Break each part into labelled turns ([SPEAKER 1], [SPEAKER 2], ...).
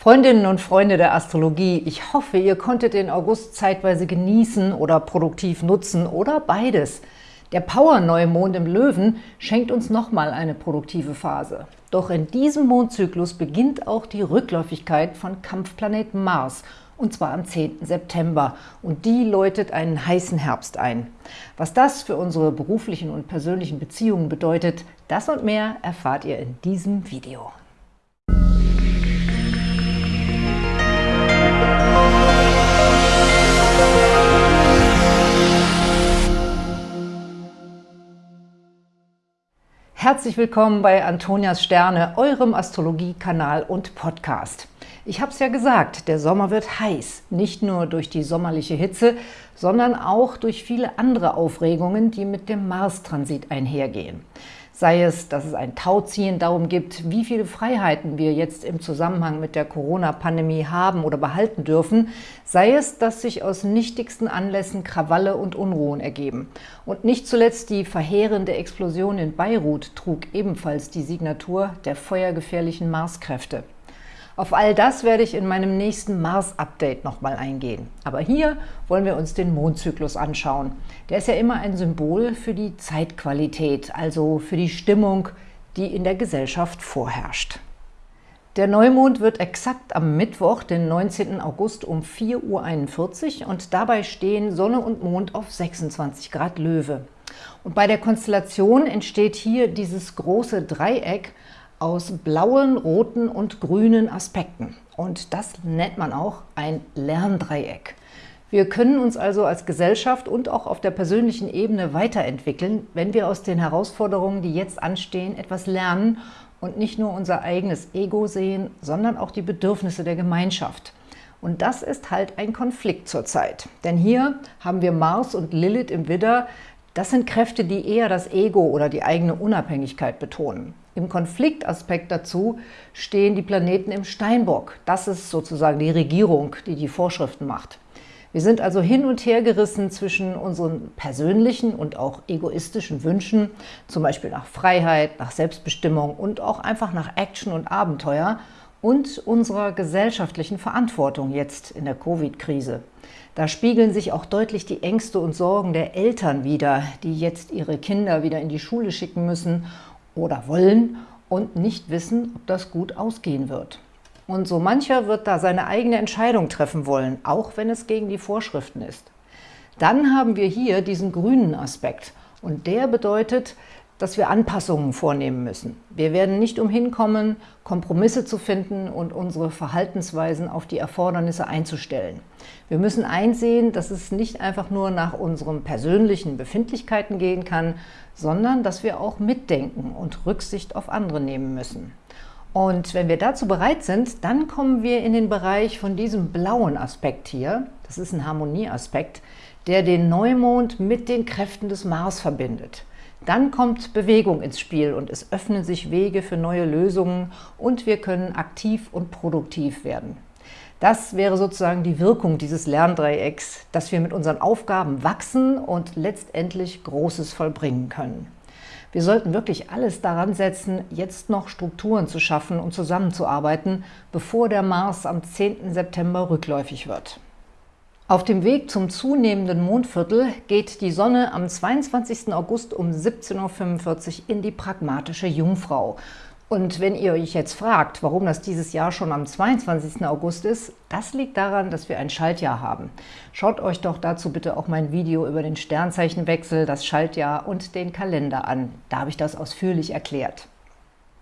[SPEAKER 1] Freundinnen und Freunde der Astrologie, ich hoffe, ihr konntet den August zeitweise genießen oder produktiv nutzen oder beides. Der Power-Neumond im Löwen schenkt uns nochmal eine produktive Phase. Doch in diesem Mondzyklus beginnt auch die Rückläufigkeit von Kampfplanet Mars und zwar am 10. September. Und die läutet einen heißen Herbst ein. Was das für unsere beruflichen und persönlichen Beziehungen bedeutet, das und mehr erfahrt ihr in diesem Video. Herzlich willkommen bei Antonias Sterne, eurem Astrologie-Kanal und Podcast. Ich habe es ja gesagt, der Sommer wird heiß, nicht nur durch die sommerliche Hitze, sondern auch durch viele andere Aufregungen, die mit dem Mars-Transit einhergehen. Sei es, dass es ein Tauziehen darum gibt, wie viele Freiheiten wir jetzt im Zusammenhang mit der Corona-Pandemie haben oder behalten dürfen, sei es, dass sich aus nichtigsten Anlässen Krawalle und Unruhen ergeben. Und nicht zuletzt die verheerende Explosion in Beirut trug ebenfalls die Signatur der feuergefährlichen Marskräfte. Auf all das werde ich in meinem nächsten Mars-Update nochmal eingehen. Aber hier wollen wir uns den Mondzyklus anschauen. Der ist ja immer ein Symbol für die Zeitqualität, also für die Stimmung, die in der Gesellschaft vorherrscht. Der Neumond wird exakt am Mittwoch, den 19. August um 4.41 Uhr und dabei stehen Sonne und Mond auf 26 Grad Löwe. Und bei der Konstellation entsteht hier dieses große Dreieck, aus blauen, roten und grünen Aspekten. Und das nennt man auch ein Lerndreieck. Wir können uns also als Gesellschaft und auch auf der persönlichen Ebene weiterentwickeln, wenn wir aus den Herausforderungen, die jetzt anstehen, etwas lernen und nicht nur unser eigenes Ego sehen, sondern auch die Bedürfnisse der Gemeinschaft. Und das ist halt ein Konflikt zurzeit. Denn hier haben wir Mars und Lilith im Widder. Das sind Kräfte, die eher das Ego oder die eigene Unabhängigkeit betonen. Im Konfliktaspekt dazu stehen die Planeten im Steinbock. Das ist sozusagen die Regierung, die die Vorschriften macht. Wir sind also hin und her gerissen zwischen unseren persönlichen und auch egoistischen Wünschen, zum Beispiel nach Freiheit, nach Selbstbestimmung und auch einfach nach Action und Abenteuer und unserer gesellschaftlichen Verantwortung jetzt in der Covid-Krise. Da spiegeln sich auch deutlich die Ängste und Sorgen der Eltern wider, die jetzt ihre Kinder wieder in die Schule schicken müssen oder wollen und nicht wissen, ob das gut ausgehen wird. Und so mancher wird da seine eigene Entscheidung treffen wollen, auch wenn es gegen die Vorschriften ist. Dann haben wir hier diesen grünen Aspekt und der bedeutet, dass wir Anpassungen vornehmen müssen. Wir werden nicht umhin kommen, Kompromisse zu finden und unsere Verhaltensweisen auf die Erfordernisse einzustellen. Wir müssen einsehen, dass es nicht einfach nur nach unseren persönlichen Befindlichkeiten gehen kann, sondern dass wir auch mitdenken und Rücksicht auf andere nehmen müssen. Und wenn wir dazu bereit sind, dann kommen wir in den Bereich von diesem blauen Aspekt hier, das ist ein Harmonieaspekt, der den Neumond mit den Kräften des Mars verbindet. Dann kommt Bewegung ins Spiel und es öffnen sich Wege für neue Lösungen und wir können aktiv und produktiv werden. Das wäre sozusagen die Wirkung dieses Lerndreiecks, dass wir mit unseren Aufgaben wachsen und letztendlich Großes vollbringen können. Wir sollten wirklich alles daran setzen, jetzt noch Strukturen zu schaffen und zusammenzuarbeiten, bevor der Mars am 10. September rückläufig wird. Auf dem Weg zum zunehmenden Mondviertel geht die Sonne am 22. August um 17.45 Uhr in die pragmatische Jungfrau. Und wenn ihr euch jetzt fragt, warum das dieses Jahr schon am 22. August ist, das liegt daran, dass wir ein Schaltjahr haben. Schaut euch doch dazu bitte auch mein Video über den Sternzeichenwechsel, das Schaltjahr und den Kalender an. Da habe ich das ausführlich erklärt.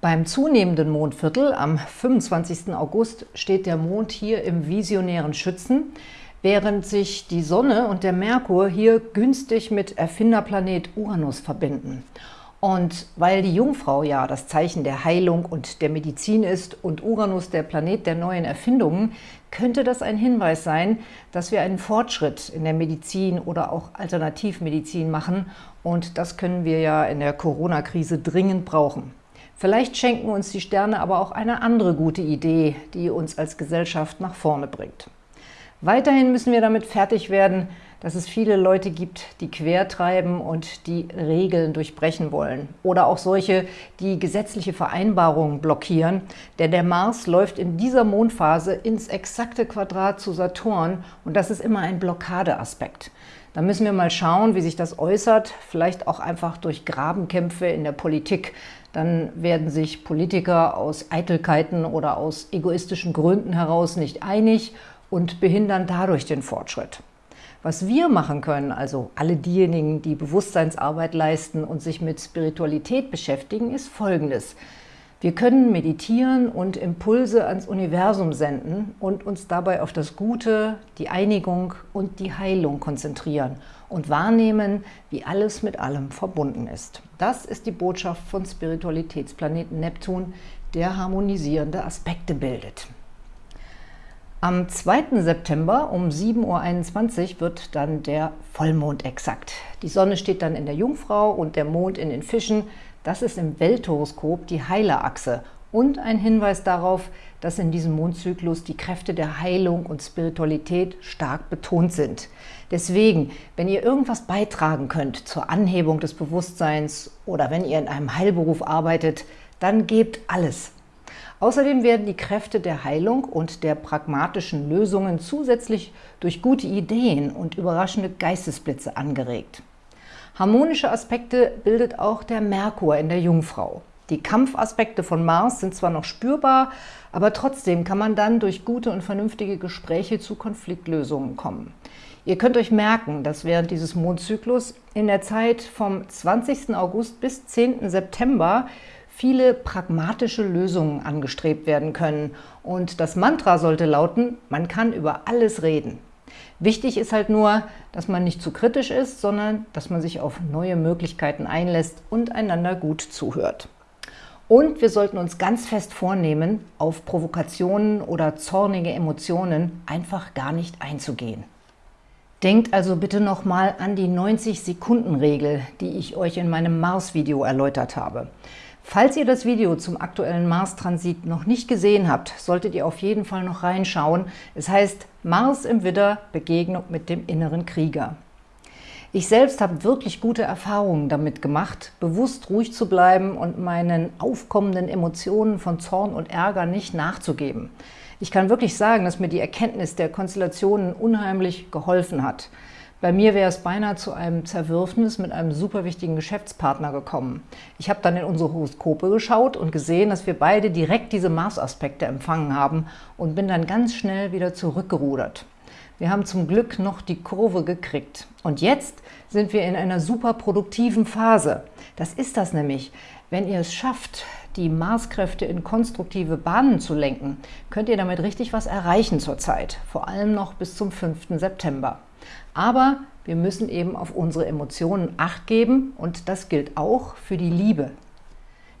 [SPEAKER 1] Beim zunehmenden Mondviertel am 25. August steht der Mond hier im visionären Schützen während sich die Sonne und der Merkur hier günstig mit Erfinderplanet Uranus verbinden. Und weil die Jungfrau ja das Zeichen der Heilung und der Medizin ist und Uranus der Planet der neuen Erfindungen, könnte das ein Hinweis sein, dass wir einen Fortschritt in der Medizin oder auch Alternativmedizin machen. Und das können wir ja in der Corona-Krise dringend brauchen. Vielleicht schenken uns die Sterne aber auch eine andere gute Idee, die uns als Gesellschaft nach vorne bringt. Weiterhin müssen wir damit fertig werden, dass es viele Leute gibt, die quertreiben und die Regeln durchbrechen wollen. Oder auch solche, die gesetzliche Vereinbarungen blockieren. Denn der Mars läuft in dieser Mondphase ins exakte Quadrat zu Saturn und das ist immer ein Blockadeaspekt. Da müssen wir mal schauen, wie sich das äußert, vielleicht auch einfach durch Grabenkämpfe in der Politik. Dann werden sich Politiker aus Eitelkeiten oder aus egoistischen Gründen heraus nicht einig und behindern dadurch den Fortschritt. Was wir machen können, also alle diejenigen, die Bewusstseinsarbeit leisten und sich mit Spiritualität beschäftigen, ist Folgendes. Wir können meditieren und Impulse ans Universum senden und uns dabei auf das Gute, die Einigung und die Heilung konzentrieren und wahrnehmen, wie alles mit allem verbunden ist. Das ist die Botschaft von Spiritualitätsplaneten Neptun, der harmonisierende Aspekte bildet. Am 2. September um 7.21 Uhr wird dann der Vollmond exakt. Die Sonne steht dann in der Jungfrau und der Mond in den Fischen. Das ist im Welthoroskop die Heilerachse und ein Hinweis darauf, dass in diesem Mondzyklus die Kräfte der Heilung und Spiritualität stark betont sind. Deswegen, wenn ihr irgendwas beitragen könnt zur Anhebung des Bewusstseins oder wenn ihr in einem Heilberuf arbeitet, dann gebt alles. Außerdem werden die Kräfte der Heilung und der pragmatischen Lösungen zusätzlich durch gute Ideen und überraschende Geistesblitze angeregt. Harmonische Aspekte bildet auch der Merkur in der Jungfrau. Die Kampfaspekte von Mars sind zwar noch spürbar, aber trotzdem kann man dann durch gute und vernünftige Gespräche zu Konfliktlösungen kommen. Ihr könnt euch merken, dass während dieses Mondzyklus in der Zeit vom 20. August bis 10. September viele pragmatische Lösungen angestrebt werden können. Und das Mantra sollte lauten, man kann über alles reden. Wichtig ist halt nur, dass man nicht zu kritisch ist, sondern dass man sich auf neue Möglichkeiten einlässt und einander gut zuhört. Und wir sollten uns ganz fest vornehmen, auf Provokationen oder zornige Emotionen einfach gar nicht einzugehen. Denkt also bitte nochmal an die 90-Sekunden-Regel, die ich euch in meinem Mars-Video erläutert habe. Falls ihr das Video zum aktuellen Mars-Transit noch nicht gesehen habt, solltet ihr auf jeden Fall noch reinschauen. Es heißt Mars im Widder – Begegnung mit dem inneren Krieger. Ich selbst habe wirklich gute Erfahrungen damit gemacht, bewusst ruhig zu bleiben und meinen aufkommenden Emotionen von Zorn und Ärger nicht nachzugeben. Ich kann wirklich sagen, dass mir die Erkenntnis der Konstellationen unheimlich geholfen hat. Bei mir wäre es beinahe zu einem Zerwürfnis mit einem super wichtigen Geschäftspartner gekommen. Ich habe dann in unsere Horoskope geschaut und gesehen, dass wir beide direkt diese Mars-Aspekte empfangen haben und bin dann ganz schnell wieder zurückgerudert. Wir haben zum Glück noch die Kurve gekriegt. Und jetzt sind wir in einer super produktiven Phase. Das ist das nämlich. Wenn ihr es schafft, die Marskräfte in konstruktive Bahnen zu lenken, könnt ihr damit richtig was erreichen zurzeit, vor allem noch bis zum 5. September. Aber wir müssen eben auf unsere Emotionen Acht geben und das gilt auch für die Liebe.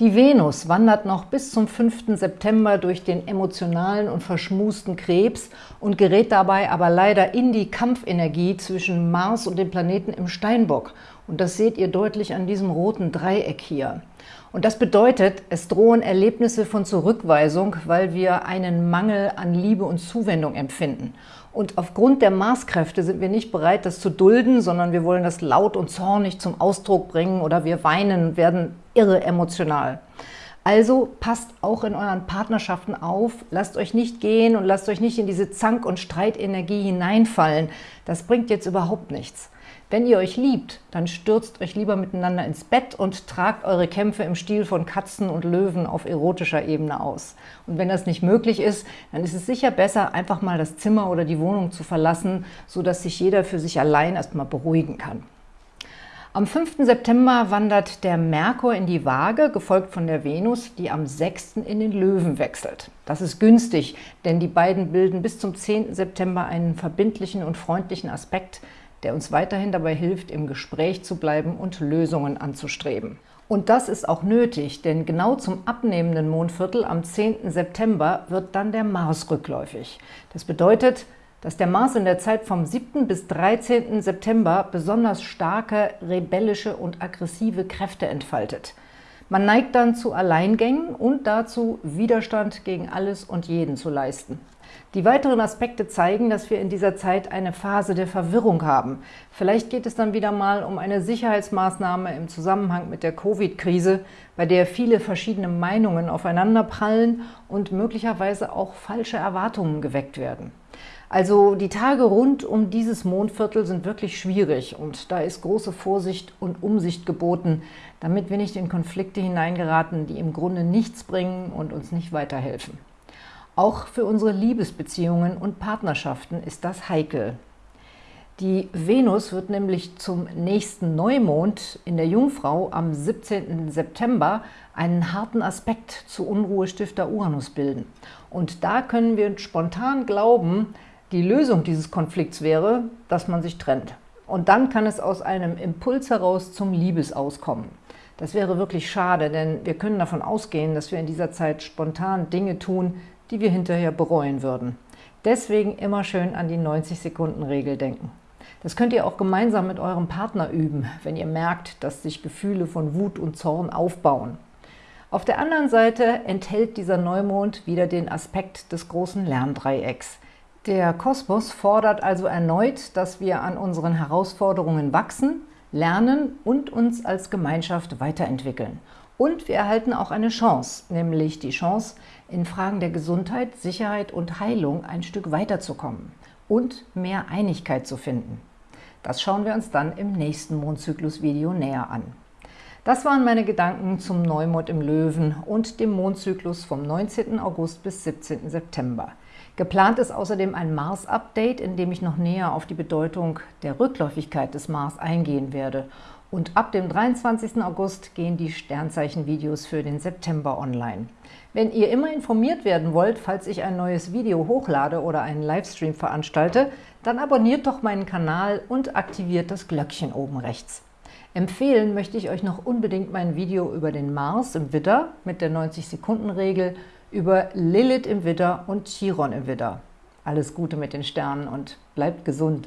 [SPEAKER 1] Die Venus wandert noch bis zum 5. September durch den emotionalen und verschmusten Krebs und gerät dabei aber leider in die Kampfenergie zwischen Mars und dem Planeten im Steinbock. Und das seht ihr deutlich an diesem roten Dreieck hier. Und das bedeutet, es drohen Erlebnisse von Zurückweisung, weil wir einen Mangel an Liebe und Zuwendung empfinden. Und aufgrund der Maßkräfte sind wir nicht bereit, das zu dulden, sondern wir wollen das laut und zornig zum Ausdruck bringen oder wir weinen und werden irre emotional. Also passt auch in euren Partnerschaften auf, lasst euch nicht gehen und lasst euch nicht in diese Zank- und Streitenergie hineinfallen. Das bringt jetzt überhaupt nichts. Wenn ihr euch liebt, dann stürzt euch lieber miteinander ins Bett und tragt eure Kämpfe im Stil von Katzen und Löwen auf erotischer Ebene aus. Und wenn das nicht möglich ist, dann ist es sicher besser, einfach mal das Zimmer oder die Wohnung zu verlassen, sodass sich jeder für sich allein erstmal beruhigen kann. Am 5. September wandert der Merkur in die Waage, gefolgt von der Venus, die am 6. in den Löwen wechselt. Das ist günstig, denn die beiden bilden bis zum 10. September einen verbindlichen und freundlichen Aspekt, der uns weiterhin dabei hilft, im Gespräch zu bleiben und Lösungen anzustreben. Und das ist auch nötig, denn genau zum abnehmenden Mondviertel am 10. September wird dann der Mars rückläufig. Das bedeutet, dass der Mars in der Zeit vom 7. bis 13. September besonders starke, rebellische und aggressive Kräfte entfaltet. Man neigt dann zu Alleingängen und dazu, Widerstand gegen alles und jeden zu leisten. Die weiteren Aspekte zeigen, dass wir in dieser Zeit eine Phase der Verwirrung haben. Vielleicht geht es dann wieder mal um eine Sicherheitsmaßnahme im Zusammenhang mit der Covid-Krise, bei der viele verschiedene Meinungen aufeinanderprallen und möglicherweise auch falsche Erwartungen geweckt werden. Also die Tage rund um dieses Mondviertel sind wirklich schwierig und da ist große Vorsicht und Umsicht geboten, damit wir nicht in Konflikte hineingeraten, die im Grunde nichts bringen und uns nicht weiterhelfen. Auch für unsere Liebesbeziehungen und Partnerschaften ist das heikel. Die Venus wird nämlich zum nächsten Neumond in der Jungfrau am 17. September einen harten Aspekt zu Unruhestifter Uranus bilden. Und da können wir spontan glauben, die Lösung dieses Konflikts wäre, dass man sich trennt. Und dann kann es aus einem Impuls heraus zum Liebesaus kommen. Das wäre wirklich schade, denn wir können davon ausgehen, dass wir in dieser Zeit spontan Dinge tun, die wir hinterher bereuen würden. Deswegen immer schön an die 90-Sekunden-Regel denken. Das könnt ihr auch gemeinsam mit eurem Partner üben, wenn ihr merkt, dass sich Gefühle von Wut und Zorn aufbauen. Auf der anderen Seite enthält dieser Neumond wieder den Aspekt des großen Lerndreiecks. Der Kosmos fordert also erneut, dass wir an unseren Herausforderungen wachsen, lernen und uns als Gemeinschaft weiterentwickeln. Und wir erhalten auch eine Chance, nämlich die Chance, in Fragen der Gesundheit, Sicherheit und Heilung ein Stück weiterzukommen und mehr Einigkeit zu finden. Das schauen wir uns dann im nächsten Mondzyklus-Video näher an. Das waren meine Gedanken zum Neumond im Löwen und dem Mondzyklus vom 19. August bis 17. September. Geplant ist außerdem ein Mars-Update, in dem ich noch näher auf die Bedeutung der Rückläufigkeit des Mars eingehen werde und ab dem 23. August gehen die Sternzeichen-Videos für den September online. Wenn ihr immer informiert werden wollt, falls ich ein neues Video hochlade oder einen Livestream veranstalte, dann abonniert doch meinen Kanal und aktiviert das Glöckchen oben rechts. Empfehlen möchte ich euch noch unbedingt mein Video über den Mars im Widder mit der 90-Sekunden-Regel, über Lilith im Widder und Chiron im Widder. Alles Gute mit den Sternen und bleibt gesund!